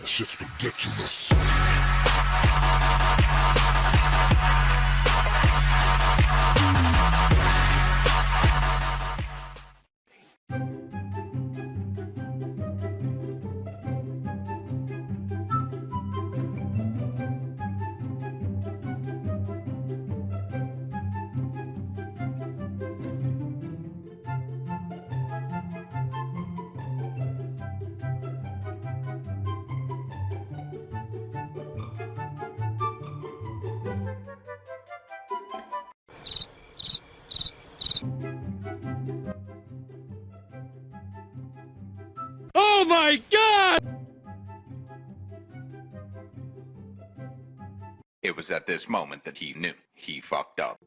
That shit's ridiculous. It was at this moment that he knew he fucked up.